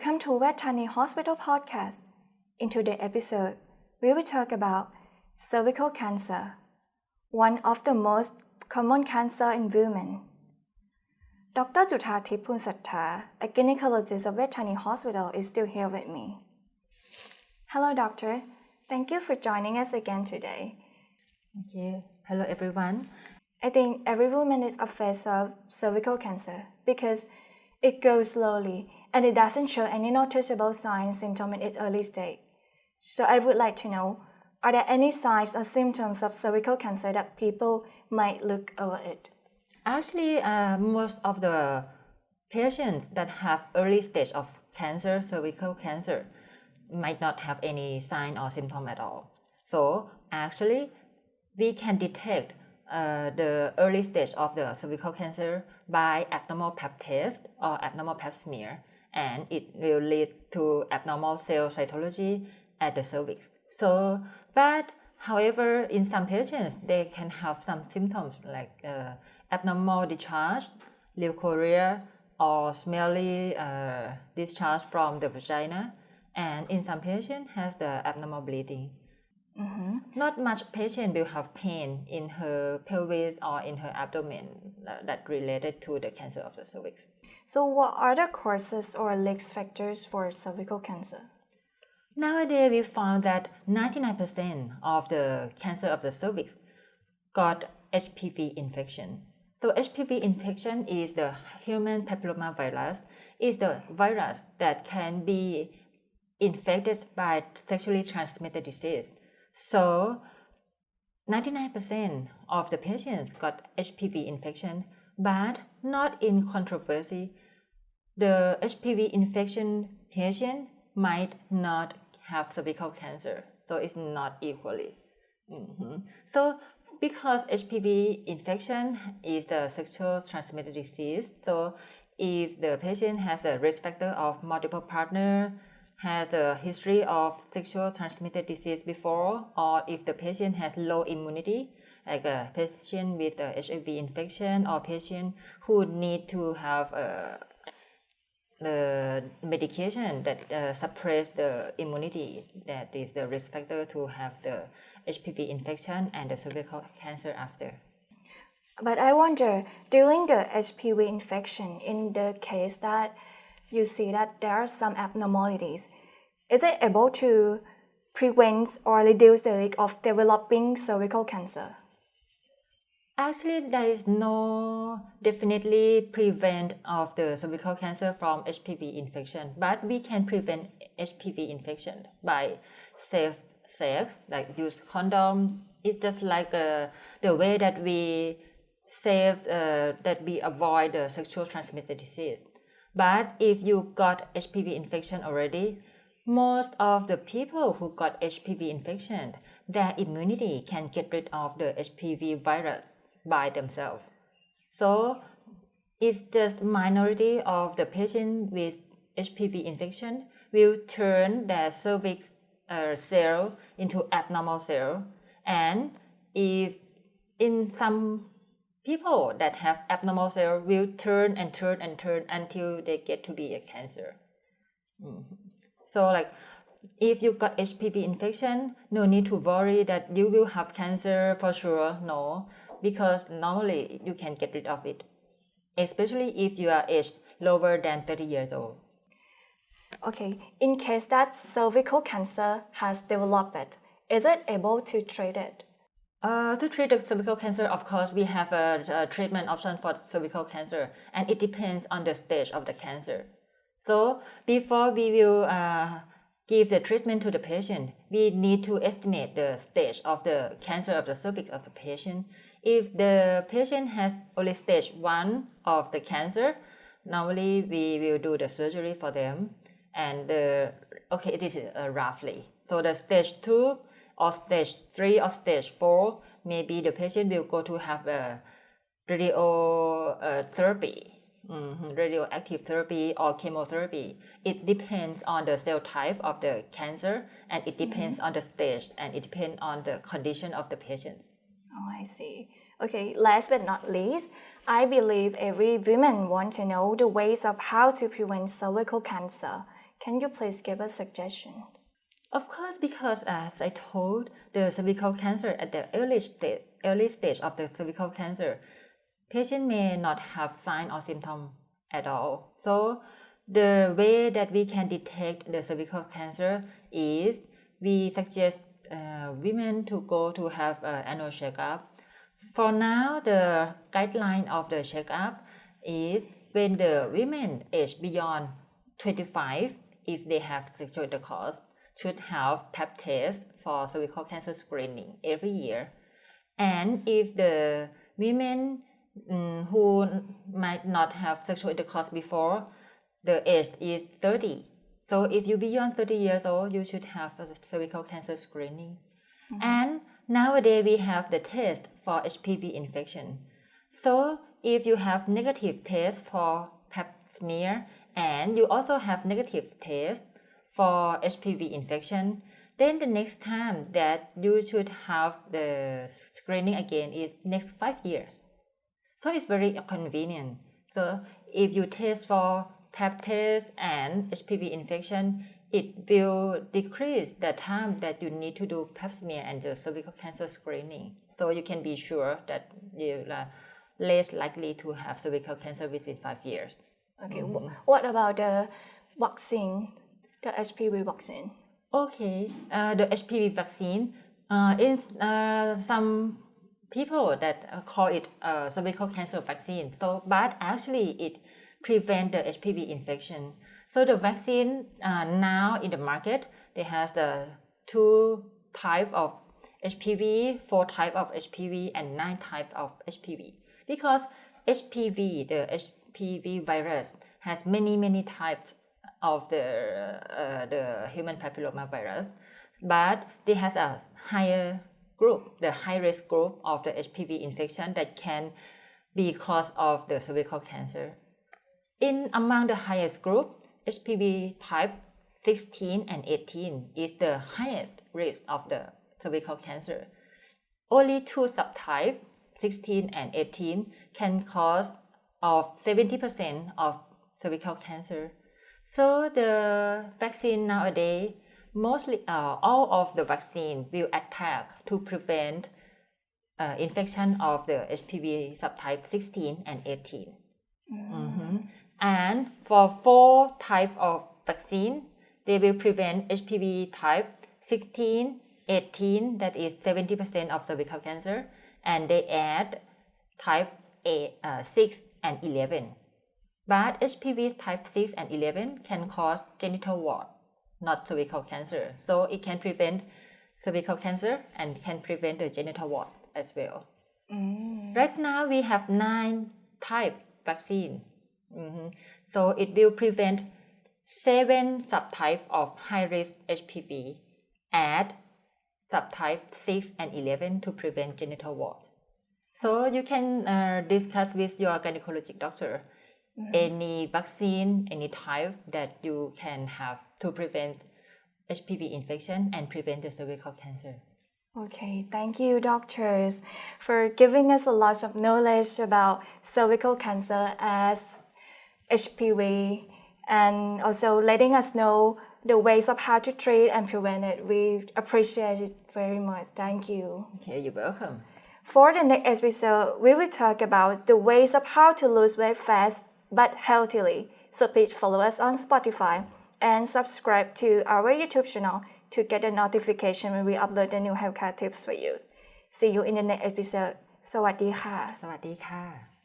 Welcome to Vejthani Hospital Podcast. In today's episode, we will talk about cervical cancer, one of the most common cancer in women. Dr. Juthathip Punsattha, a gynecologist of Vejthani Hospital, is still here with me. Hello, doctor. Thank you for joining us again today. Thank you. Hello, everyone. I think every woman is affected of cervical cancer because it goes slowly and it doesn't show any noticeable signs symptoms in its early stage. So I would like to know, are there any signs or symptoms of cervical cancer that people might look over it? Actually, uh, most of the patients that have early stage of cancer, cervical cancer, might not have any sign or symptom at all. So actually, we can detect uh, the early stage of the cervical cancer by abnormal pap test or abnormal pap smear and it will lead to abnormal cell cytology at the cervix. So, but however, in some patients, they can have some symptoms like uh, abnormal discharge, leukorrhea, or smelly uh, discharge from the vagina, and in some patients has the abnormal bleeding. Mm-hmm. Not much patient will have pain in her pelvis or in her abdomen uh, that related to the cancer of the cervix. So, what are the causes or risk factors for cervical cancer? Nowadays, we found that 99% of the cancer of the cervix got HPV infection. So HPV infection is the human papillomavirus, is the virus that can be infected by sexually transmitted disease. So 99% of the patients got HPV infection, but not in controversy. The HPV infection patient might not have cervical cancer, so it's not equally. Mm-hmm. So because HPV infection is a sexual transmitted disease, so if the patient has a risk factor of multiple partner, has a history of sexual transmitted disease before, or if the patient has low immunity, like a patient with a HIV infection or patient who need to have a the medication that uh, suppress the immunity that is the risk factor to have the HPV infection and the cervical cancer after. But I wonder, during the HPV infection, in the case that you see that there are some abnormalities, is it able to prevent or reduce the risk of developing cervical cancer? Actually, there is no definitely prevent of the cervical cancer from HPV infection, but we can prevent HPV infection by safe sex, like use condom. It's just like uh, the way that we save uh, that we avoid the sexual transmitted disease. But if you got HPV infection already, most of the people who got HPV infection, their immunity can get rid of the HPV virus by themselves. So it's just minority of the patient with HPV infection will turn their cervix uh, cell into abnormal cell. And if in some people that have abnormal cell will turn and turn and turn until they get to be a cancer. Mm-hmm. So like if you got HPV infection, no need to worry that you will have cancer for sure. No, because normally you can get rid of it, especially if you are aged lower than 30 years old. Okay, in case that cervical cancer has developed, is it able to treat it? Uh, to treat the cervical cancer, of course, we have a, a, treatment option for cervical cancer, and it depends on the stage of the cancer. So before we will uh, give the treatment to the patient, we need to estimate the stage of the cancer of the cervix of the patient if the patient has only stage 1 of the cancer, normally we will do the surgery for them. And the, okay, this is uh, roughly. So the stage 2 or stage 3 or stage 4, maybe the patient will go to have a radiotherapy, mm -hmm, radioactive therapy or chemotherapy. It depends on the cell type of the cancer and it depends mm -hmm. on the stage and it depends on the condition of the patient. Oh, I see. Okay, last but not least, I believe every woman wants to know the ways of how to prevent cervical cancer. Can you please give us suggestions? Of course, because as I told, the cervical cancer at the early stage, early stage of the cervical cancer, patient may not have sign or symptom at all. So the way that we can detect the cervical cancer is we suggest uh, women to go to have an annual checkup. For now, the guideline of the checkup is when the women age beyond 25, if they have sexual intercourse, should have pap test for cervical cancer screening every year. And if the women um, who might not have sexual intercourse before, the age is 30. So if you beyond 30 years old, you should have a cervical cancer screening. Mm-hmm. And nowadays we have the test for HPV infection. So if you have negative test for pap smear and you also have negative test for HPV infection, then the next time that you should have the screening again is next five years. So it's very convenient. So if you test for pap test and HPV infection, it will decrease the time that you need to do pap smear and the cervical cancer screening. So you can be sure that you are less likely to have cervical cancer within five years. Okay. Mm-hmm. What about the vaccine, the HPV vaccine? Okay, uh, the HPV vaccine uh, is uh, some people that call it uh, cervical cancer vaccine. So, but actually it prevent the HPV infection. So the vaccine uh, now in the market, they has the two type of HPV, four type of HPV, and nine type of HPV. Because HPV, the HPV virus, has many many types of the uh, the human papilloma virus, but they has a higher group, the high risk group of the HPV infection that can be cause of the cervical cancer. In among the highest group, HPV type 16 and 18 is the highest risk of the cervical cancer. Only two subtypes, 16 and 18, can cause of 70% of cervical cancer. So the vaccine nowadays, mostly uh, all of the vaccine will attack to prevent uh, infection of the HPV subtype 16 and 18. Mm. And for four types of vaccine, they will prevent HPV type 16, 18, that is 70% of cervical cancer, and they add type A, uh, 6 and 11. But HPV type 6 and 11 can cause genital wart, not cervical cancer. So it can prevent cervical cancer and can prevent the genital wart as well. Mm. Right now we have nine type vaccine Mm-hmm. So it will prevent seven subtypes of high-risk HPV. Add subtype 6 and 11 to prevent genital warts. So you can uh, discuss with your gynecologic doctor mm-hmm. any vaccine, any type that you can have to prevent HPV infection and prevent the cervical cancer. Okay, thank you, doctors, for giving us a lot of knowledge about cervical cancer as HPV, and also letting us know the ways of how to treat and prevent it. We appreciate it very much. Thank you. Okay, you're welcome. For the next episode, we will talk about the ways of how to lose weight fast but healthily. So please follow us on Spotify and subscribe to our YouTube channel to get a notification when we upload the new healthcare tips for you. See you in the next episode. สวัสดีค่ะ สวัสดีค่ะ